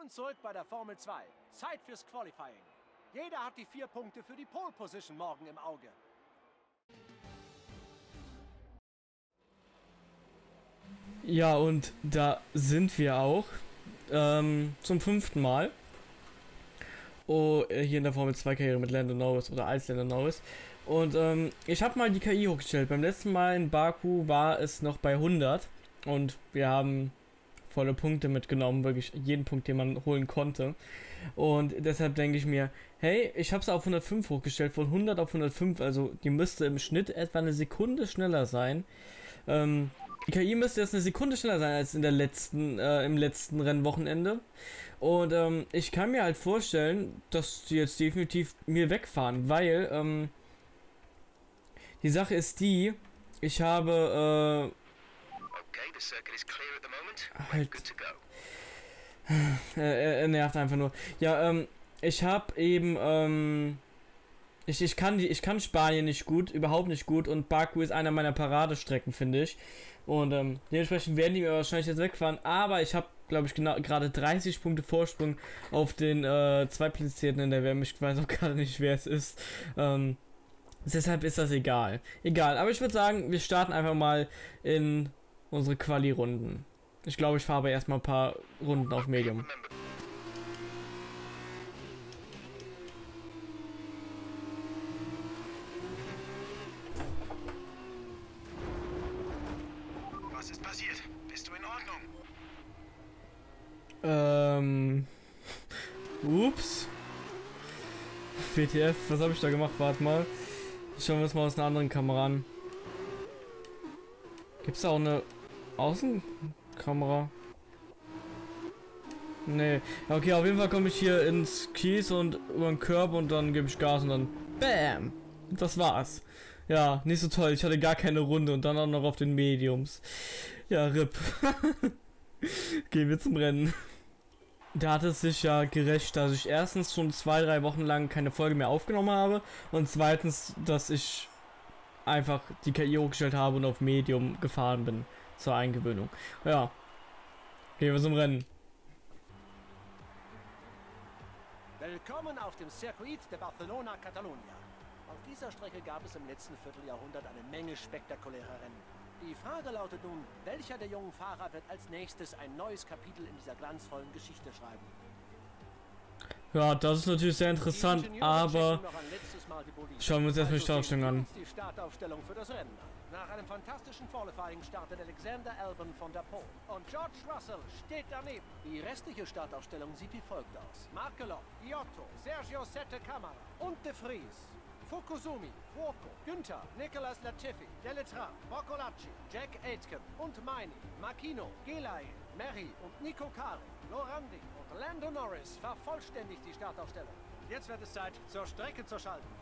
Willkommen zurück bei der Formel 2. Zeit fürs Qualifying. Jeder hat die vier Punkte für die Pole Position morgen im Auge. Ja, und da sind wir auch. Ähm, zum fünften Mal. Oh, äh, hier in der Formel 2 Karriere mit Lando Norris oder als Lando Norris. Und ähm, ich habe mal die KI hochgestellt. Beim letzten Mal in Baku war es noch bei 100. Und wir haben volle Punkte mitgenommen, wirklich jeden Punkt, den man holen konnte. Und deshalb denke ich mir, hey, ich habe es auf 105 hochgestellt, von 100 auf 105, also die müsste im Schnitt etwa eine Sekunde schneller sein. Ähm, die KI müsste jetzt eine Sekunde schneller sein als in der letzten, äh, im letzten Rennwochenende. Und ähm, ich kann mir halt vorstellen, dass die jetzt definitiv mir wegfahren, weil ähm, die Sache ist die, ich habe äh, halt, er, er nervt einfach nur. Ja, ähm, ich habe eben ähm, ich, ich, kann die, ich kann Spanien nicht gut, überhaupt nicht gut und Baku ist einer meiner Paradestrecken, finde ich. Und ähm, dementsprechend werden die mir wahrscheinlich jetzt wegfahren, aber ich habe, glaube ich, genau gerade 30 Punkte Vorsprung auf den äh, Zweitplatzierten in der WM. Ich weiß auch gerade nicht, wer es ist. Ähm, deshalb ist das egal. Egal, aber ich würde sagen, wir starten einfach mal in unsere Quali-Runden. Ich glaube, ich fahre aber erstmal ein paar Runden auf Medium. Ähm. Ups. WTF, was habe ich da gemacht? Warte mal. Schauen wir uns mal aus einer anderen Kamera an. Gibt es da auch eine Außenkamera? Nee. Okay, auf jeden Fall komme ich hier ins Kies und über den Körper und dann gebe ich Gas und dann BAM! Das war's. Ja, nicht so toll. Ich hatte gar keine Runde und dann auch noch auf den Mediums. Ja, RIP. Gehen wir zum Rennen. Da hat es sich ja gerecht, dass ich erstens schon zwei, drei Wochen lang keine Folge mehr aufgenommen habe und zweitens, dass ich einfach die KI hochgestellt habe und auf Medium gefahren bin zur Eingewöhnung. Ja, gehen wir zum Rennen. Willkommen auf dem Circuit de Barcelona, Catalunya. Auf dieser Strecke gab es im letzten Vierteljahrhundert eine Menge spektakulärer Rennen. Die Frage lautet nun, welcher der jungen Fahrer wird als nächstes ein neues Kapitel in dieser glanzvollen Geschichte schreiben? Ja, das ist natürlich sehr interessant, aber schauen wir uns erstmal die Startaufstellung an. Die Startaufstellung für das Rennen Nach einem fantastischen Qualifying startet Alexander Albon von der Pole. Und George Russell steht daneben. Die restliche Startaufstellung sieht wie folgt aus. Markelov, Giotto, Sergio Sette Camara und De Vries. Fukusumi, Fuoco, Günther, Nicolas Latifi, Deletran, Boccolacci, Jack Aitken und Meini, Makino, Gelay, Mary und Nico Kari, Lorandi und Lando Norris vervollständigt die Startaufstellung. Jetzt wird es Zeit, zur Strecke zu schalten.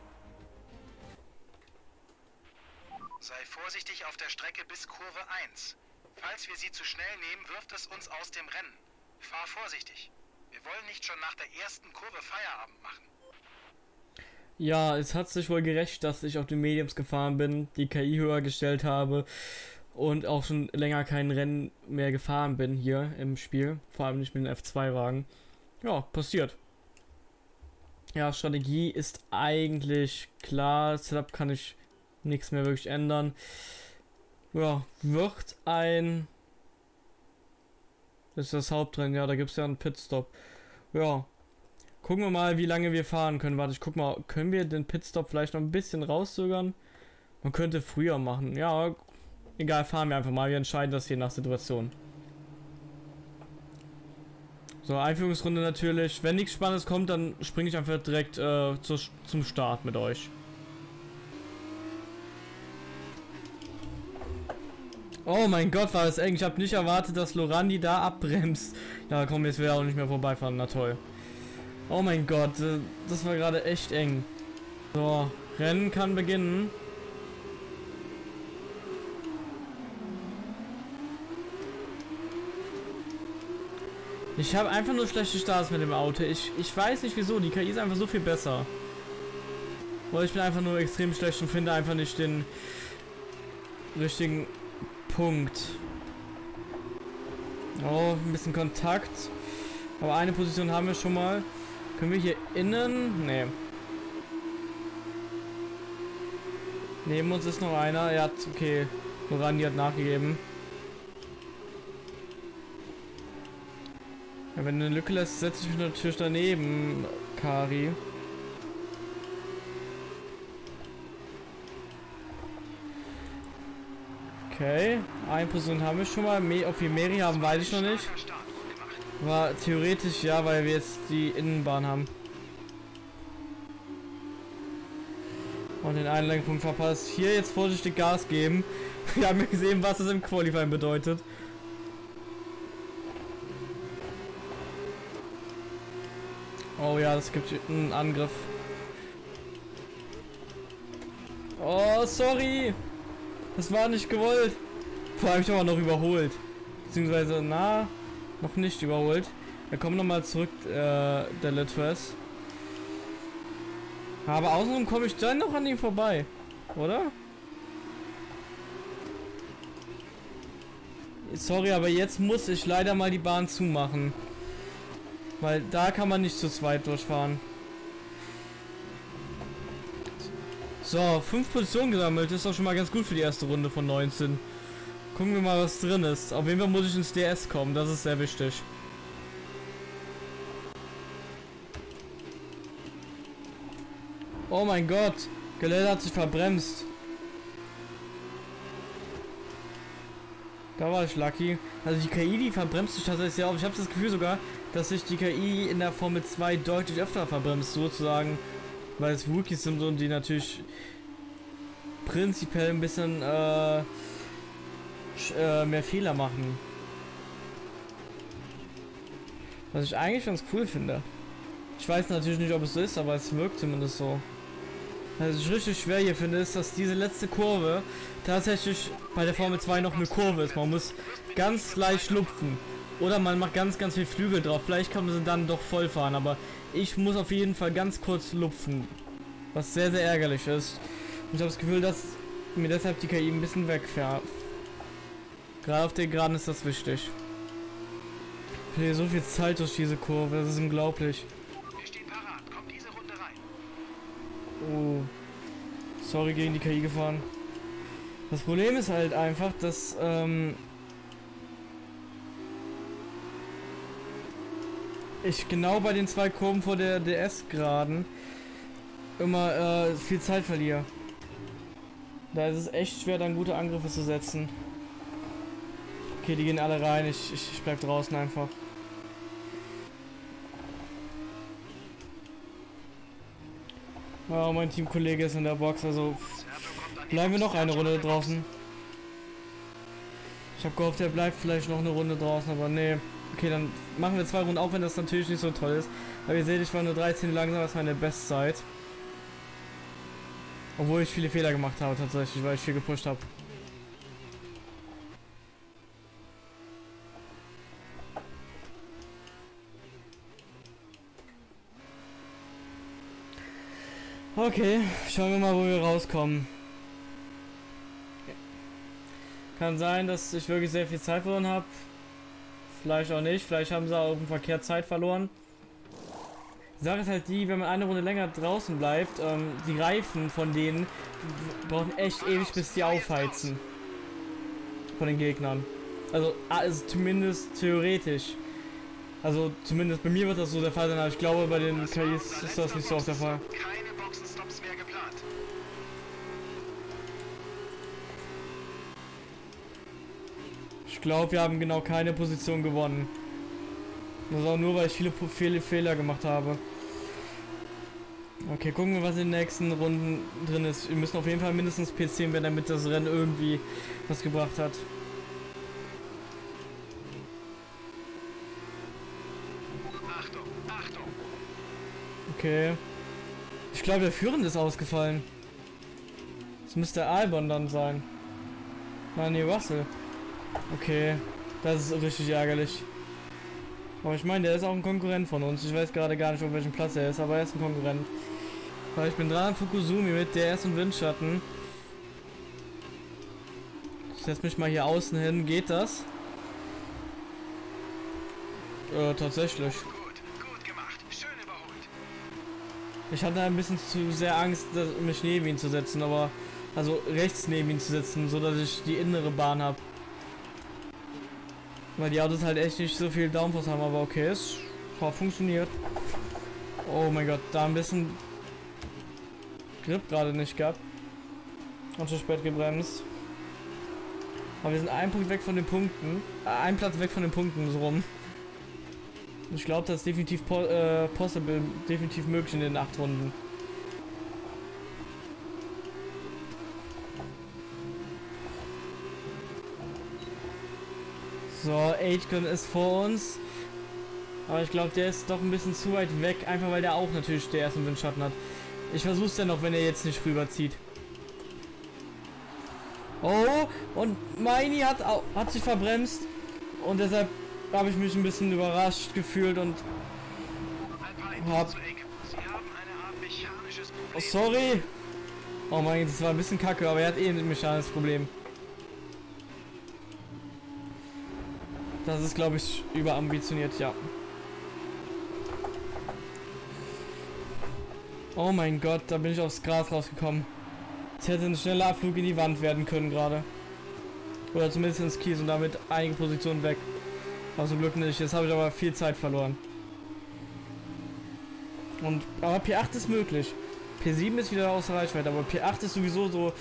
Sei vorsichtig auf der Strecke bis Kurve 1. Falls wir sie zu schnell nehmen, wirft es uns aus dem Rennen. Fahr vorsichtig. Wir wollen nicht schon nach der ersten Kurve Feierabend machen. Ja, es hat sich wohl gerecht, dass ich auf den Mediums gefahren bin, die KI höher gestellt habe und auch schon länger kein Rennen mehr gefahren bin hier im Spiel. Vor allem nicht mit dem F2-Wagen. Ja, passiert. Ja, Strategie ist eigentlich klar. Setup kann ich nichts mehr wirklich ändern. Ja, wird ein... Ist das Hauptrennen, ja, da gibt es ja einen Pitstop. Ja, Gucken wir mal, wie lange wir fahren können. Warte, ich guck mal, können wir den Pitstop vielleicht noch ein bisschen rauszögern? Man könnte früher machen. Ja, egal, fahren wir einfach mal. Wir entscheiden das hier nach Situation. So, Einführungsrunde natürlich. Wenn nichts Spannendes kommt, dann springe ich einfach direkt äh, zu, zum Start mit euch. Oh mein Gott, war das eng. Ich habe nicht erwartet, dass Lorandi da abbremst. Ja, komm, jetzt will er auch nicht mehr vorbeifahren. Na toll. Oh mein Gott, äh, das war gerade echt eng. So, Rennen kann beginnen. Ich habe einfach nur schlechte Starts mit dem Auto. Ich, ich weiß nicht wieso. Die KI ist einfach so viel besser. Oder ich bin einfach nur extrem schlecht und finde einfach nicht den richtigen Punkt. Oh, ein bisschen Kontakt. Aber eine Position haben wir schon mal. Können wir hier innen? Nee. Neben uns ist noch einer. Er hat, okay. Morandi hat nachgegeben. Ja, wenn du eine Lücke lässt, setze ich mich natürlich daneben, Kari. Okay, eine Person haben wir schon mal. Me ob wir Mary haben, weiß ich noch nicht. War theoretisch ja, weil wir jetzt die Innenbahn haben. Und den Einlenkpunkt verpasst. Hier jetzt vorsichtig Gas geben. Wir haben gesehen, was es im Qualifying bedeutet. Oh ja, es gibt einen Angriff. Oh, sorry. Das war nicht gewollt. Vor allem ich aber noch überholt. Beziehungsweise, na, noch nicht überholt. Wir kommen nochmal zurück, äh, der Litres. Aber außenrum komme ich dann noch an ihm vorbei. Oder? Sorry, aber jetzt muss ich leider mal die Bahn zumachen. Weil da kann man nicht zu zweit durchfahren. So, fünf Positionen gesammelt. Ist doch schon mal ganz gut für die erste Runde von 19. Gucken wir mal, was drin ist. Auf jeden Fall muss ich ins DS kommen. Das ist sehr wichtig. Oh mein Gott. Gelände hat sich verbremst. Da war ich lucky. Also die KI, die verbremst sich tatsächlich sehr oft. Ich habe das Gefühl sogar, dass sich die KI in der Formel 2 deutlich öfter verbremst, sozusagen. Weil es Rookies sind und die natürlich prinzipiell ein bisschen äh, äh, mehr Fehler machen. Was ich eigentlich ganz cool finde. Ich weiß natürlich nicht, ob es so ist, aber es wirkt zumindest so. Was ich richtig schwer hier finde, ist, dass diese letzte Kurve tatsächlich bei der Formel 2 noch eine Kurve ist. Man muss ganz leicht lupfen. Oder man macht ganz, ganz viel Flügel drauf. Vielleicht kann man sie dann doch voll fahren, aber ich muss auf jeden Fall ganz kurz lupfen. Was sehr, sehr ärgerlich ist. Und ich habe das Gefühl, dass mir deshalb die KI ein bisschen wegfährt. Gerade auf den Geraden ist das wichtig. Ich verliere so viel Zeit durch diese Kurve, das ist unglaublich. Oh. Sorry, gegen die KI gefahren. Das Problem ist halt einfach, dass, ähm, ich genau bei den zwei Kurven vor der DS-Geraden immer äh, viel Zeit verliere. Da ist es echt schwer, dann gute Angriffe zu setzen. Okay, die gehen alle rein. Ich, ich, ich bleib draußen einfach. Oh, mein Teamkollege ist in der Box, also bleiben wir noch eine Runde draußen. Ich habe gehofft, er bleibt vielleicht noch eine Runde draußen, aber nee. Okay, dann machen wir zwei Runden, auch wenn das natürlich nicht so toll ist. Aber ihr seht, ich war nur 13 langsam, das war meine Bestzeit. Obwohl ich viele Fehler gemacht habe tatsächlich, weil ich viel gepusht habe. Okay, schauen wir mal, wo wir rauskommen. Kann sein, dass ich wirklich sehr viel Zeit verloren habe. Vielleicht auch nicht. Vielleicht haben sie auch im Verkehr Zeit verloren. Die Sache ist halt die, wenn man eine Runde länger draußen bleibt, ähm, die Reifen von denen brauchen echt ewig, bis die aufheizen. Von den Gegnern. Also, also zumindest theoretisch. Also zumindest bei mir wird das so der Fall sein, aber ich glaube bei den KIs ist das nicht so oft der Fall. Ich glaube, wir haben genau keine Position gewonnen. Das ist auch nur, weil ich viele, viele Fehler gemacht habe. Okay, gucken wir, was in den nächsten Runden drin ist. Wir müssen auf jeden Fall mindestens P10 werden, damit das Rennen irgendwie was gebracht hat. Okay. Ich glaube, der Führende ist ausgefallen. Das müsste Albon dann sein. Nein, nee, Russell. Okay, das ist richtig ärgerlich. Aber ich meine, der ist auch ein Konkurrent von uns. Ich weiß gerade gar nicht, auf welchem Platz er ist, aber er ist ein Konkurrent. Weil ich bin dran an Fukusumi mit der ersten Windschatten. Ich setze mich mal hier außen hin. Geht das? Äh, tatsächlich. Ich hatte ein bisschen zu sehr Angst, mich neben ihn zu setzen, aber also rechts neben ihn zu setzen, so dass ich die innere Bahn habe. Weil die Autos halt echt nicht so viel Downforce haben, aber okay, es funktioniert. Oh mein Gott, da ein bisschen Grip gerade nicht gehabt. Und zu spät gebremst. Aber wir sind ein Punkt weg von den Punkten. Äh, ein Platz weg von den Punkten, so rum. Ich glaube, das ist definitiv po äh, possible, definitiv möglich in den acht Runden. So, Aitken ist vor uns. Aber ich glaube, der ist doch ein bisschen zu weit weg, einfach weil der auch natürlich der ersten Windschatten hat. Ich versuch's dennoch, wenn er jetzt nicht rüberzieht. Oh, und Meini hat, hat sich verbremst. Und deshalb habe ich mich ein bisschen überrascht gefühlt und hab... Oh, sorry. Oh mein Gott, das war ein bisschen kacke, aber er hat eh ein mechanisches Problem. Das ist, glaube ich, überambitioniert, ja. Oh mein Gott, da bin ich aufs Gras rausgekommen. Es hätte ein schneller Abflug in die Wand werden können gerade. Oder zumindest ins Kies und damit einige Positionen weg. Aber zum Glück nicht. Jetzt habe ich aber viel Zeit verloren. Und aber P8 ist möglich. P7 ist wieder außer Reichweite, aber P8 ist sowieso so,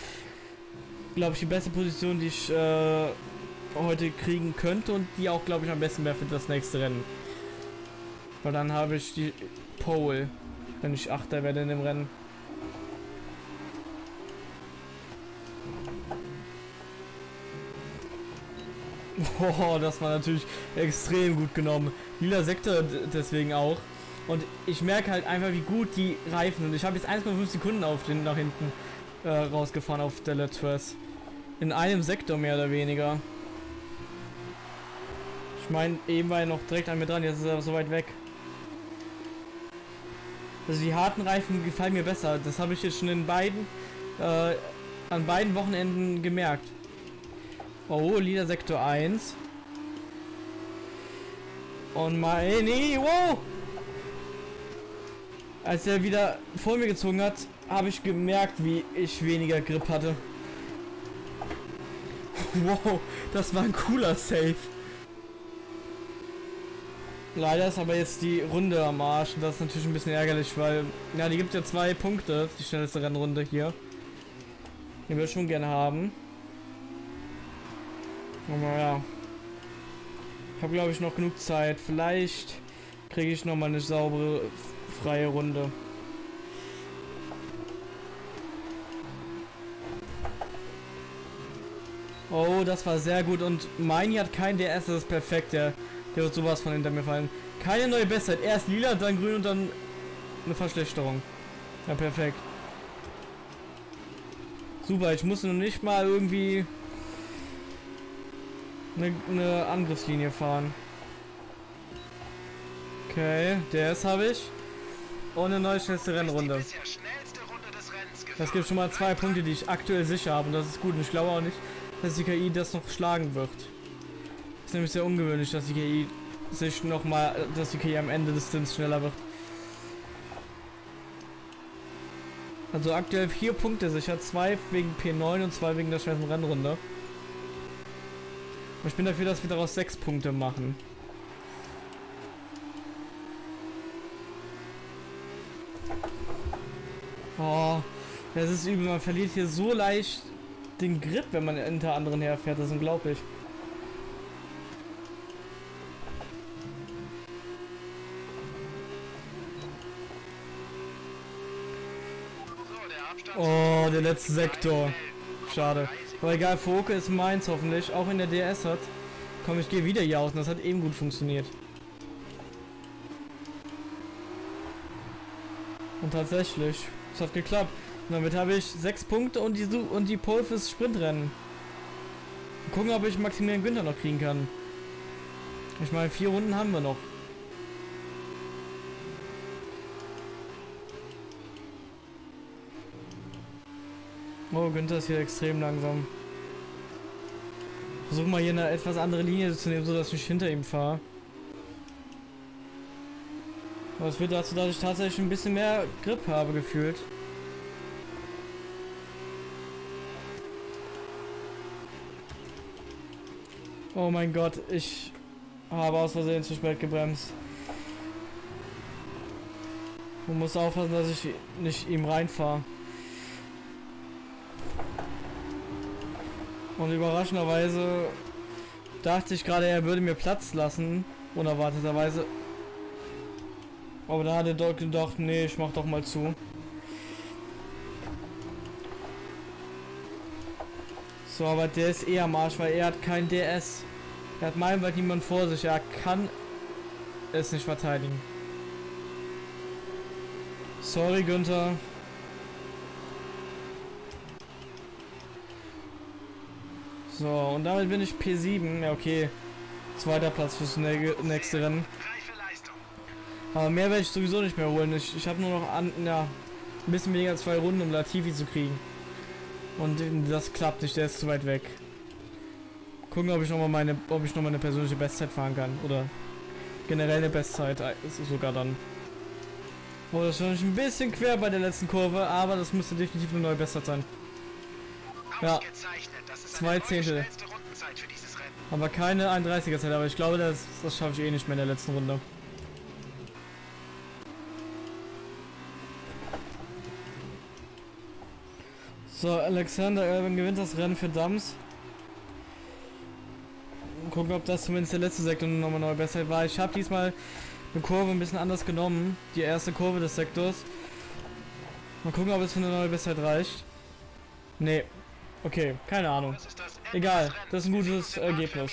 glaube ich, die beste Position, die ich äh, heute kriegen könnte und die auch, glaube ich, am besten wäre für das nächste Rennen. Weil dann habe ich die Pole, wenn ich Achter werde in dem Rennen. Oh, das war natürlich extrem gut genommen. Lila Sektor deswegen auch. Und ich merke halt einfach, wie gut die Reifen sind. Ich habe jetzt 1,5 Sekunden auf den nach hinten äh, rausgefahren auf der Letras. In einem Sektor mehr oder weniger. Ich meine, eben war er noch direkt an mir dran, jetzt ist er so weit weg. Also die harten Reifen gefallen mir besser. Das habe ich jetzt schon in beiden, äh, an beiden Wochenenden gemerkt. Oh, Lieder Sektor 1. Und mein... Nee, wow! Als er wieder vor mir gezogen hat, habe ich gemerkt, wie ich weniger Grip hatte. Wow, das war ein cooler Save. Leider ist aber jetzt die Runde am Arsch und das ist natürlich ein bisschen ärgerlich, weil, ja, die gibt ja zwei Punkte, die schnellste Rennrunde hier. Die würde ich schon gerne haben. Aber ja. Ich habe glaube ich noch genug Zeit. Vielleicht kriege ich noch mal eine saubere freie Runde. Oh, das war sehr gut und Meini hat kein DS, das ist perfekt, der, der wird sowas von hinter mir fallen. Keine neue Bestzeit, erst lila, dann grün und dann eine Verschlechterung. Ja, perfekt. Super, ich muss noch nicht mal irgendwie eine, eine Angriffslinie fahren. Okay, DS habe ich. Und eine neue schnellste Rennrunde. Das gibt schon mal zwei Punkte, die ich aktuell sicher habe. Und das ist gut. Und ich glaube auch nicht, dass die KI das noch schlagen wird. Ist nämlich sehr ungewöhnlich, dass die KI sich noch mal, dass die KI am Ende des Stints schneller wird. Also aktuell vier Punkte sicher, zwei wegen P9 und zwei wegen der schnellsten Rennrunde. Ich bin dafür, dass wir daraus sechs Punkte machen. Oh, das ist übel. Man verliert hier so leicht den Grip, wenn man hinter anderen herfährt. Das ist unglaublich. Oh, der letzte Sektor. Schade. Aber egal, Foke ist meins hoffentlich. Auch wenn der DS hat. Komm, ich gehe wieder hier aus und das hat eben gut funktioniert. Und tatsächlich, es hat geklappt. Und damit habe ich sechs Punkte und die und die Pole fürs Sprintrennen. Gucken, ob ich Maximilian Günther noch kriegen kann. Ich meine, vier Runden haben wir noch. Oh, Günther ist hier extrem langsam. Versuch mal hier eine etwas andere Linie zu nehmen, so dass ich hinter ihm fahre. Es führt dazu, dass ich tatsächlich ein bisschen mehr Grip habe gefühlt. Oh mein Gott, ich habe aus Versehen zu spät gebremst. Man muss aufpassen, dass ich nicht ihm reinfahre. Und überraschenderweise dachte ich gerade, er würde mir Platz lassen. Unerwarteterweise. Aber da hat er doch gedacht, nee, ich mach doch mal zu. So, aber der ist eher am Arsch, weil er hat kein DS. Er hat meilenweit niemand vor sich. Er kann es nicht verteidigen. Sorry, Günther. So, und damit bin ich P7. Ja, okay. Zweiter Platz fürs nächste Rennen. Aber mehr werde ich sowieso nicht mehr holen. Ich, ich habe nur noch an, ja, ein bisschen weniger als zwei Runden, um Latifi zu kriegen. Und das klappt nicht, der ist zu weit weg. Gucken, ob ich noch mal meine, ob ich noch mal eine persönliche Bestzeit fahren kann oder generell eine Bestzeit äh, sogar dann. Oh, das war ein bisschen quer bei der letzten Kurve, aber das müsste definitiv eine neue Bestzeit sein. Ja, zwei Zehntel. Aber keine 31er Zeit, aber ich glaube, das, das schaffe ich eh nicht mehr in der letzten Runde. So, Alexander Irvin gewinnt das Rennen für Dams. Gucken, ob das zumindest der letzte Sektor nochmal neu besser war. Ich habe diesmal eine Kurve ein bisschen anders genommen. Die erste Kurve des Sektors. Mal gucken, ob es für eine neue Bestzeit reicht. Nee. Okay, keine Ahnung. Egal, das ist ein gutes Ergebnis.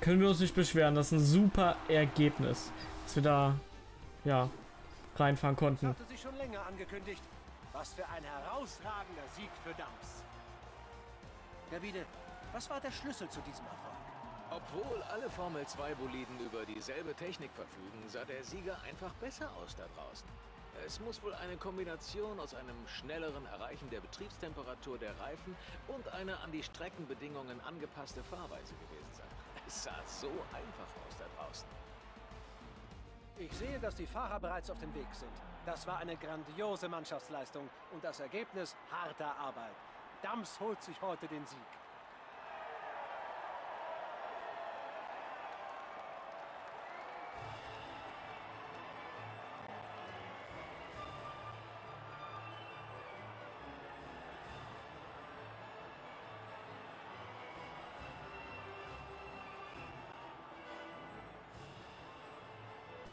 Können wir uns nicht beschweren. Das ist ein super Ergebnis. Dass wir da, ja, reinfahren konnten. Hatte sich schon länger angekündigt. Was für ein herausragender Sieg für Dams. Davide, was war der Schlüssel zu diesem Erfolg? Obwohl alle Formel-2-Boliden über dieselbe Technik verfügen, sah der Sieger einfach besser aus da draußen. Es muss wohl eine Kombination aus einem schnelleren Erreichen der Betriebstemperatur der Reifen und einer an die Streckenbedingungen angepasste Fahrweise gewesen sein. Es sah so einfach aus da draußen. Ich sehe, dass die Fahrer bereits auf dem Weg sind. Das war eine grandiose Mannschaftsleistung und das Ergebnis harter Arbeit. Dams holt sich heute den Sieg.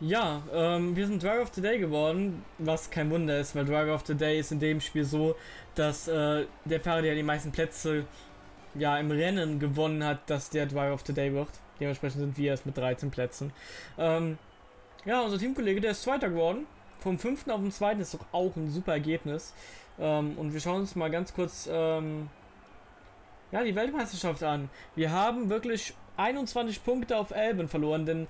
Ja, ähm, wir sind Driver of the Day geworden, was kein Wunder ist, weil Driver of the Day ist in dem Spiel so, dass äh, der Fahrer, der die meisten Plätze ja im Rennen gewonnen hat, dass der Driver of the Day wird. Dementsprechend sind wir erst mit 13 Plätzen. Ähm, ja, unser Teamkollege, der ist Zweiter geworden. Vom fünften auf den zweiten ist doch auch ein super Ergebnis. Ähm, und wir schauen uns mal ganz kurz ähm, ja, die Weltmeisterschaft an. Wir haben wirklich 21 Punkte auf Elben verloren, denn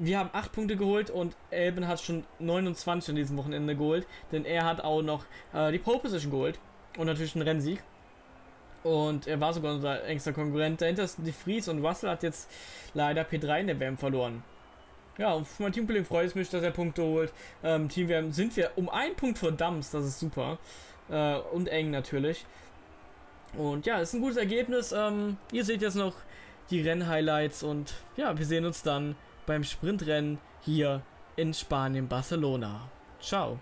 wir haben 8 Punkte geholt und Elben hat schon 29 an diesem Wochenende geholt, denn er hat auch noch äh, die Pole Position geholt und natürlich einen Rennsieg. Und er war sogar unser engster Konkurrent. Dahinter ist die Fries und Russell hat jetzt leider P3 in der WM verloren. Ja, und für mein Teamkollegen freut es mich, dass er Punkte holt. Ähm, Team WM sind wir um einen Punkt vor Dams, das ist super. Äh, und eng natürlich. Und ja, ist ein gutes Ergebnis. Ähm, ihr seht jetzt noch die Rennhighlights und ja, wir sehen uns dann beim Sprintrennen hier in Spanien, Barcelona. Ciao.